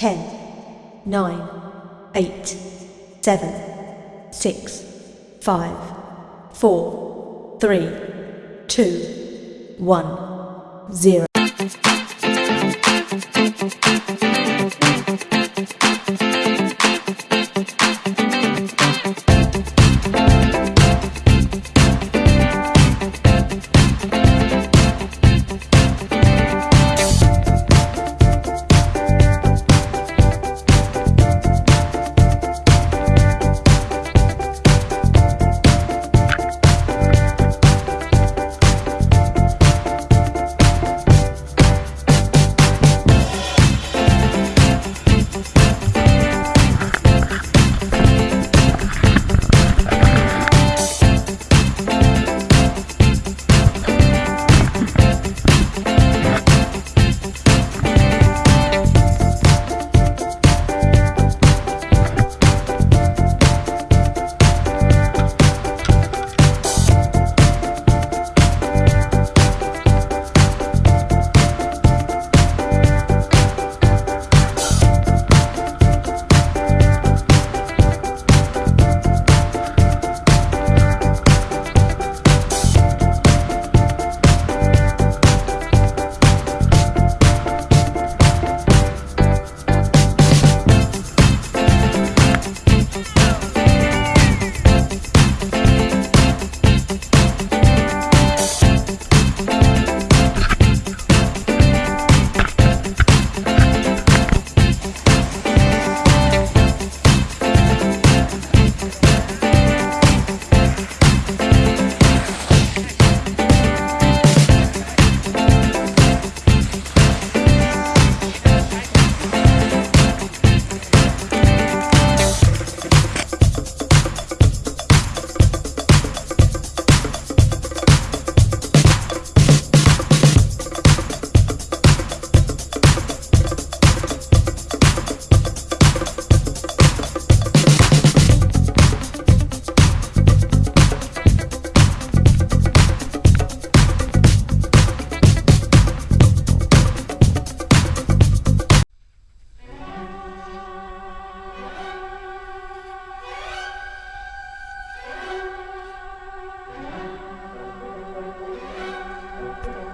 ten, nine, eight, seven, six, five, four, three, two, one, zero.